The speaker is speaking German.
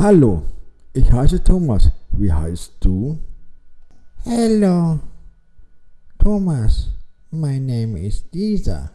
Hallo, ich heiße Thomas. Wie heißt du? Hello, Thomas. My name is Lisa.